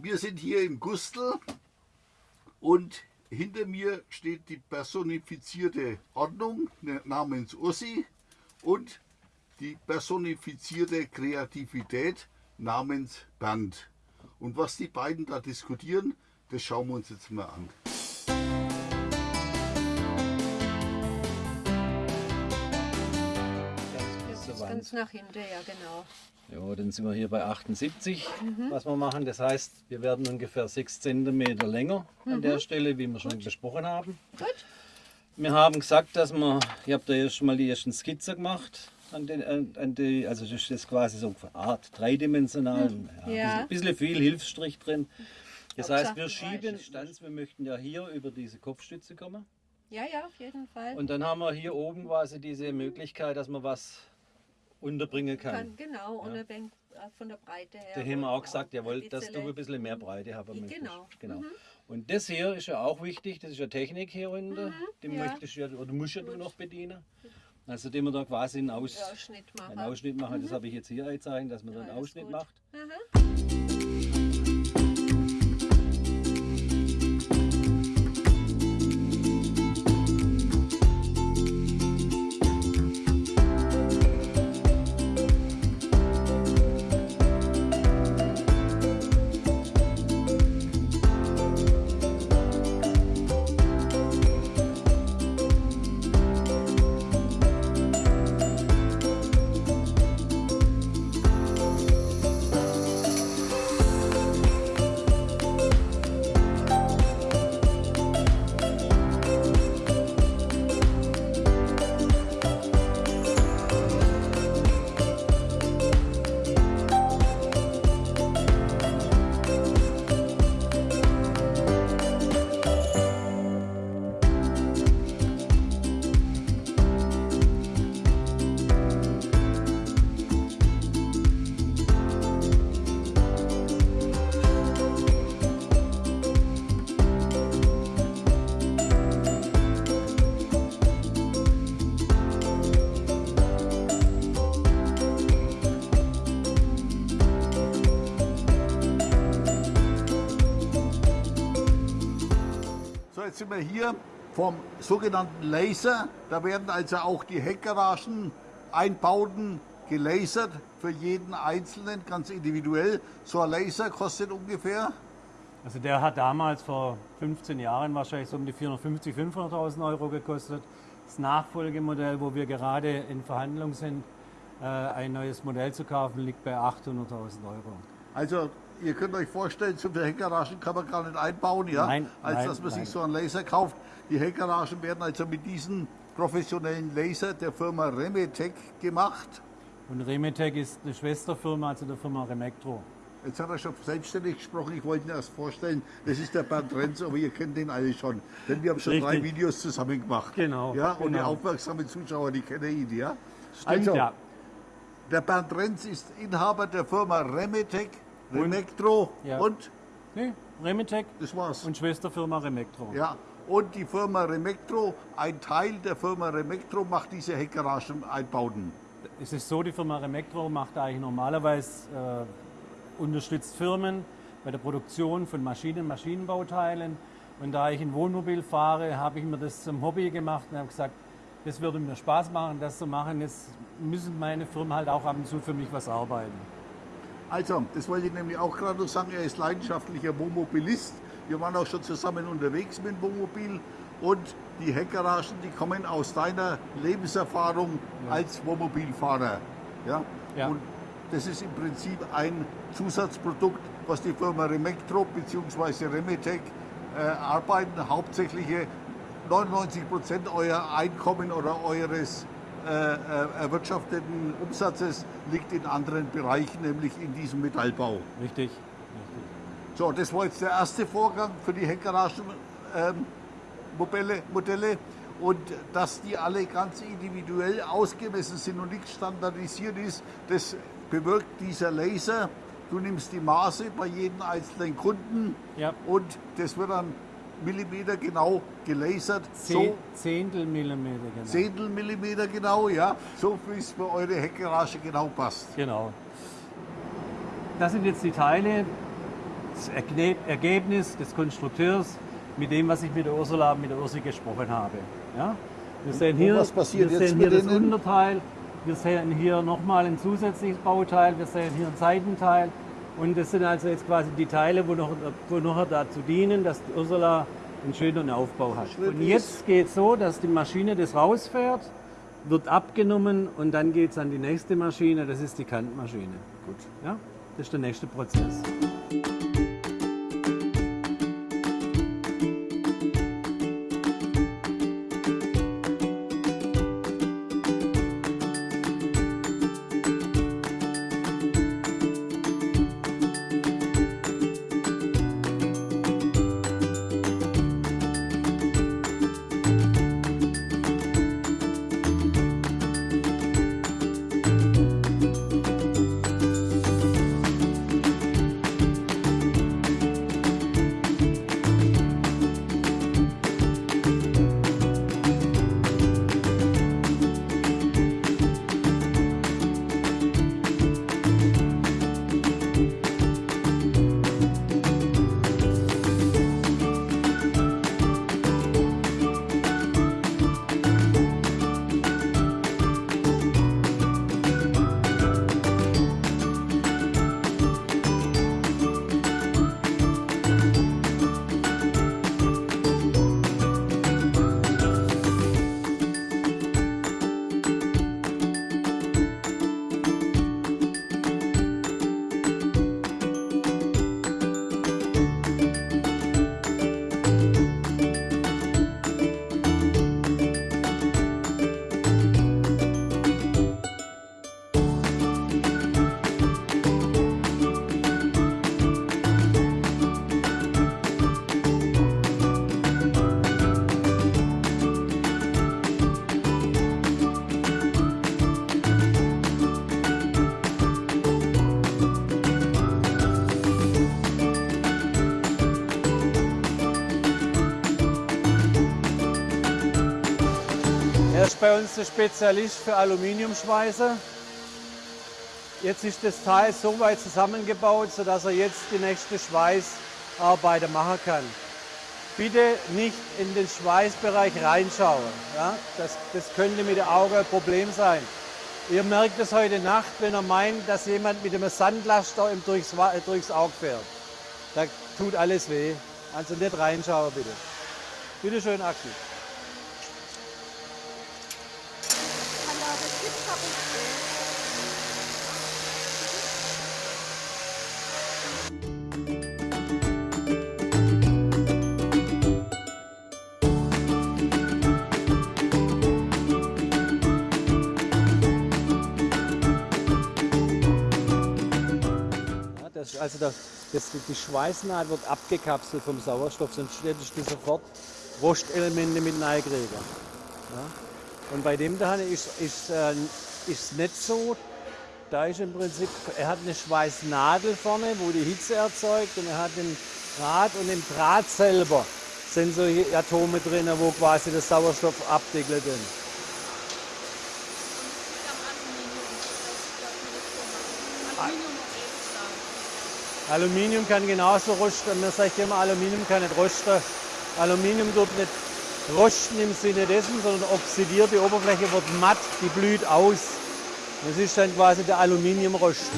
Wir sind hier im Gustel und hinter mir steht die personifizierte Ordnung ne, namens Ursi und die personifizierte Kreativität namens Bernd. Und was die beiden da diskutieren, das schauen wir uns jetzt mal an. Ganz nach hinten, ja genau. Ja, dann sind wir hier bei 78, mhm. was wir machen. Das heißt, wir werden ungefähr 6 cm länger mhm. an der Stelle, wie wir schon Gut. besprochen haben. Gut. Wir haben gesagt, dass wir, ich habe da jetzt schon mal die ersten Skizzen gemacht. An den, an, die, also das ist quasi so eine Art dreidimensional, mhm. ja, ja. Ein, bisschen, bisschen viel Hilfsstrich drin. Das heißt, wir schieben Distanz, wir möchten ja hier über diese Kopfstütze kommen. Ja, ja, auf jeden Fall. Und dann haben wir hier oben quasi diese Möglichkeit, dass man was unterbringen kann. kann genau, und ja. Äh, von der Breite her. Da haben wir auch gesagt, jawohl, dass du ein bisschen mehr Breite haben möchtest. Genau. genau. Mhm. Und das hier ist ja auch wichtig, das ist ja Technik hier unten. Mhm, die ja. möchtest ja, oder musst ja du noch bedienen. Also den wir da quasi einen, Aus, Ausschnitt machen. Einen Ausschnitt machen. Mhm. Das habe ich jetzt hier gezeigt, dass man da einen Ausschnitt gut. macht. Mhm. Sind wir hier vom sogenannten Laser. Da werden also auch die Heckgaragen, Einbauten gelasert für jeden Einzelnen, ganz individuell. So ein Laser kostet ungefähr? Also der hat damals vor 15 Jahren wahrscheinlich so um die 450.000, 500.000 Euro gekostet. Das Nachfolgemodell, wo wir gerade in Verhandlung sind, äh, ein neues Modell zu kaufen, liegt bei 800.000 Euro. Also ihr könnt euch vorstellen, so viele Heckgaragen kann man gar nicht einbauen, ja? Nein, als nein, dass man nein. sich so einen Laser kauft. Die Heckgaragen werden also mit diesem professionellen Laser der Firma Remetec gemacht. Und Remetec ist eine Schwesterfirma, also der Firma Remectro. Jetzt hat er schon selbstständig gesprochen, ich wollte ihn erst vorstellen, das ist der Bernd Renz, aber ihr kennt den alle schon. Denn wir haben schon Richtig. drei Videos zusammen gemacht. Genau. Ja, und genau. die aufmerksamen Zuschauer, die kennen ihn, ja? Stimmt, also, ja. Der Bernd Renz ist Inhaber der Firma Remetec Remectro ja. und? Nee, Remitec. Das war's. Und Schwesterfirma Remectro. Ja, und die Firma Remectro, ein Teil der Firma Remectro macht diese Heckgaragen-Einbauten. Es ist so, die Firma Remectro macht eigentlich normalerweise, äh, unterstützt Firmen bei der Produktion von Maschinen, Maschinenbauteilen. Und da ich ein Wohnmobil fahre, habe ich mir das zum Hobby gemacht und habe gesagt, das würde mir Spaß machen, das zu machen. Jetzt müssen meine Firmen halt auch ab und zu für mich was arbeiten. Also, das wollte ich nämlich auch gerade noch sagen, er ist leidenschaftlicher Wohnmobilist. Wir waren auch schon zusammen unterwegs mit dem Wohnmobil und die Heckgaragen, die kommen aus deiner Lebenserfahrung ja. als Wohnmobilfahrer. Ja? ja? Und das ist im Prinzip ein Zusatzprodukt, was die Firma Remectro bzw. Remetec äh, arbeiten. Hauptsächlich 99 Prozent euer Einkommen oder eures äh, äh, erwirtschafteten Umsatzes liegt in anderen Bereichen, nämlich in diesem Metallbau. Richtig. Richtig. So, das war jetzt der erste Vorgang für die Heckgaragenmodelle. Ähm, Modelle. Und dass die alle ganz individuell ausgemessen sind und nicht standardisiert ist, das bewirkt dieser Laser. Du nimmst die Maße bei jedem einzelnen Kunden ja. und das wird dann Millimeter genau gelasert. Zehn, so, Zehntel Millimeter genau. Zehntel Millimeter genau, ja. So wie es für eure Heckgarage genau passt. Genau. Das sind jetzt die Teile. das Ergebnis des Konstrukteurs mit dem, was ich mit der Ursula, mit der Ursi gesprochen habe. Ja? Wir sehen hier, was passiert wir jetzt sehen hier das? Unterteil, wir sehen hier nochmal ein zusätzliches Bauteil, wir sehen hier ein Seitenteil und das sind also jetzt quasi die Teile, wo noch, wo noch dazu dienen, dass Ursula einen schönen Aufbau hat. Und jetzt geht es so, dass die Maschine das rausfährt, wird abgenommen und dann geht es an die nächste Maschine, das ist die Kantmaschine. Gut. Ja? Das ist der nächste Prozess. Bei uns der Spezialist für Aluminiumschweißer. Jetzt ist das Teil so weit zusammengebaut, sodass er jetzt die nächste Schweißarbeiter machen kann. Bitte nicht in den Schweißbereich reinschauen. Ja? Das, das könnte mit dem Auge ein Problem sein. Ihr merkt es heute Nacht, wenn er meint, dass jemand mit einem Sandlaster durchs, äh, durchs Auge fährt. Da tut alles weh. Also nicht reinschauen, bitte. Bitte schön, Axel. Also das, das, die Schweißnaht wird abgekapselt vom Sauerstoff, sonst hättest du sofort Rostelemente mit reinkriegen. Ja. Und bei dem da ist es äh, nicht so. Da ist im Prinzip, er hat eine Schweißnadel vorne, wo die Hitze erzeugt und er hat den Draht und im Draht selber sind solche Atome drin, wo quasi der Sauerstoff abdeckelt ist. Aluminium kann genauso rosten. Man sagt immer, Aluminium kann nicht rosten. Aluminium tut nicht rosten im Sinne dessen, sondern oxidiert. Die Oberfläche wird matt, die blüht aus. Das ist dann quasi der Aluminiumrost.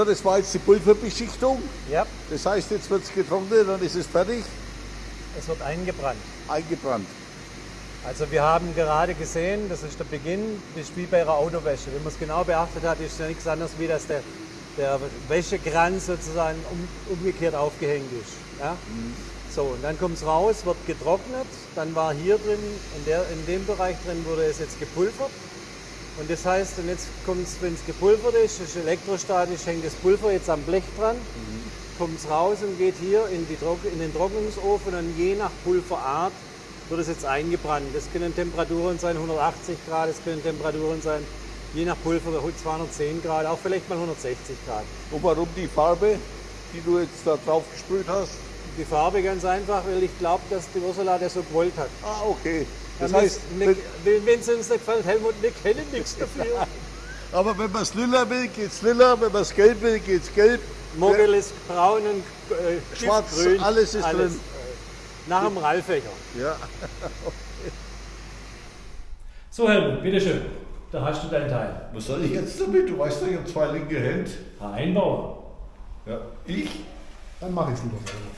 So, das war jetzt die Pulverbeschichtung. Ja, Das heißt, jetzt wird es getrocknet, dann ist es fertig, es wird eingebrannt. eingebrannt. Also wir haben gerade gesehen, das ist der Beginn, das ist wie bei einer Autowäsche. Wenn man es genau beachtet hat, ist ja nichts anderes, wie dass der, der Wäschekranz sozusagen um, umgekehrt aufgehängt ist. Ja? So, und dann kommt es raus, wird getrocknet, dann war hier drin, in, der, in dem Bereich drin wurde es jetzt gepulvert. Und das heißt, und jetzt kommt es, wenn es gepulvert ist, ist elektrostatisch, hängt das Pulver jetzt am Blech dran, kommt es raus und geht hier in, die, in den Trocknungsofen und je nach Pulverart wird es jetzt eingebrannt. Das können Temperaturen sein 180 Grad, das können Temperaturen sein, je nach Pulver 210 Grad, auch vielleicht mal 160 Grad. Und warum die Farbe, die du jetzt da drauf gesprüht hast? Die Farbe ganz einfach, weil ich glaube, dass die Ursula das so gewollt hat. Ah, okay. Das heißt, wenn es uns nicht gefällt, Helmut, wir kennen nichts dafür. aber wenn man es lila will, geht's lila, wenn man es gelb will, geht's gelb. Mogel ist braun und äh, Schwarz, giftgrün, alles ist drin. äh, Nach dem Rallfächer. Ja. So Helmut, bitteschön. Da hast du deinen Teil. Was soll ich jetzt damit? Du weißt doch, ich habe zwei linke Hände. Einbauer. Ja. Ich? Dann mache ich es lieber selber.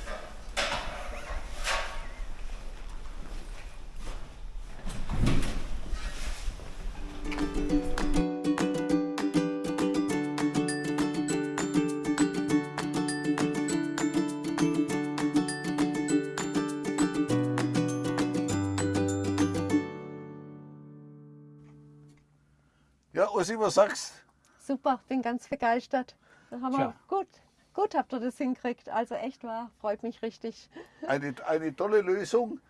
Ja, Ossi, was sagst Super, bin ganz begeistert. Da haben wir gut, gut habt ihr das hinkriegt. Also echt wahr, freut mich richtig. eine, eine tolle Lösung.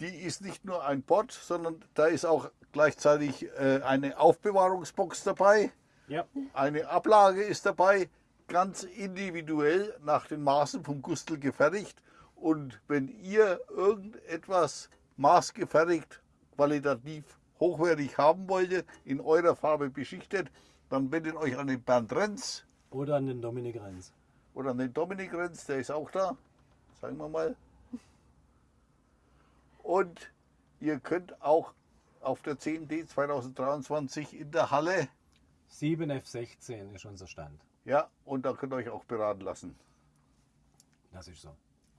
Die ist nicht nur ein Pott, sondern da ist auch gleichzeitig äh, eine Aufbewahrungsbox dabei. Ja. Eine Ablage ist dabei, ganz individuell nach den Maßen vom Gustel gefertigt. Und wenn ihr irgendetwas maßgefertigt, qualitativ hochwertig haben wollt, in eurer Farbe beschichtet, dann wendet euch an den Bernd Renz Oder an den Dominik Renz. oder an den Dominik Renz, der ist auch da. Sagen wir mal. Und ihr könnt auch auf der 10D 2023 in der Halle, 7F16 ist unser Stand. ja, und da könnt ihr euch auch beraten lassen. Das ist so.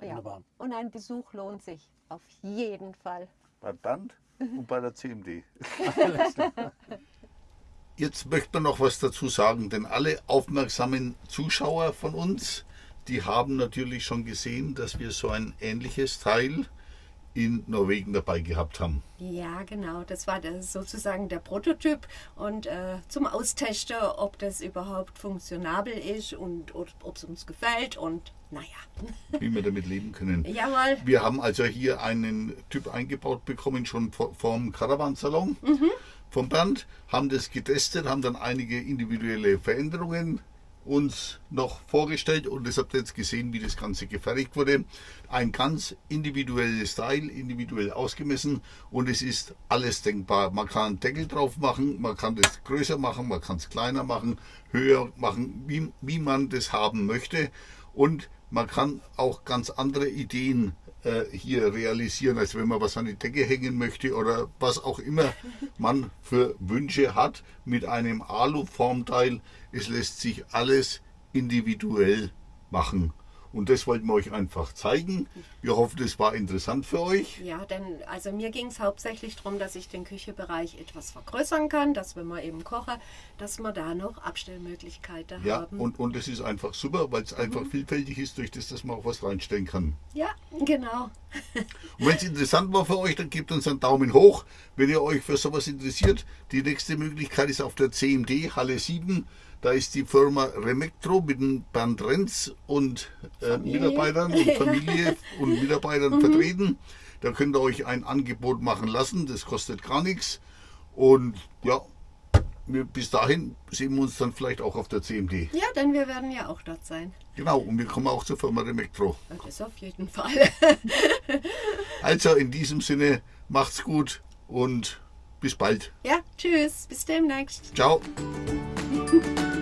Ja. Wunderbar. Und ein Besuch lohnt sich auf jeden Fall. Beim Band und bei der CMD. Jetzt möchte man noch was dazu sagen, denn alle aufmerksamen Zuschauer von uns, die haben natürlich schon gesehen, dass wir so ein ähnliches Teil in Norwegen dabei gehabt haben. Ja, genau. Das war das sozusagen der Prototyp und äh, zum Austesten, ob das überhaupt funktionabel ist und ob es uns gefällt und naja. wie wir damit leben können. Jawohl. Wir haben also hier einen Typ eingebaut bekommen, schon vom Caravansalon vom Bernd, haben das getestet, haben dann einige individuelle Veränderungen uns noch vorgestellt und das habt ihr jetzt gesehen, wie das Ganze gefertigt wurde. Ein ganz individuelles Style, individuell ausgemessen und es ist alles denkbar. Man kann einen Deckel drauf machen, man kann das größer machen, man kann es kleiner machen, höher machen, wie, wie man das haben möchte und man kann auch ganz andere Ideen äh, hier realisieren, als wenn man was an die Decke hängen möchte oder was auch immer man für Wünsche hat mit einem Aluformteil. Es lässt sich alles individuell machen. Und das wollten wir euch einfach zeigen. Wir hoffen, es war interessant für euch. Ja, denn also mir ging es hauptsächlich darum, dass ich den Küchebereich etwas vergrößern kann, dass wenn wir eben kochen, dass wir da noch Abstellmöglichkeiten Ja, haben. und, und das ist einfach super, weil es einfach vielfältig ist, durch das, dass man auch was reinstellen kann. ja, genau. Und wenn es interessant war für euch, dann gebt uns einen Daumen hoch. Wenn ihr euch für sowas interessiert, die nächste Möglichkeit ist auf der CMD Halle 7. Da ist die Firma Remectro mit dem Bernd Renz und äh, Mitarbeitern und Familie und Mitarbeitern vertreten. Da könnt ihr euch ein Angebot machen lassen. Das kostet gar nichts. Und ja, wir, bis dahin sehen wir uns dann vielleicht auch auf der CMD. Ja, denn wir werden ja auch dort sein. Genau, und wir kommen auch zur Firma Remectro. Ja, Das auf jeden Fall. Also in diesem Sinne, macht's gut und bis bald. Ja, tschüss, bis demnächst. Ciao.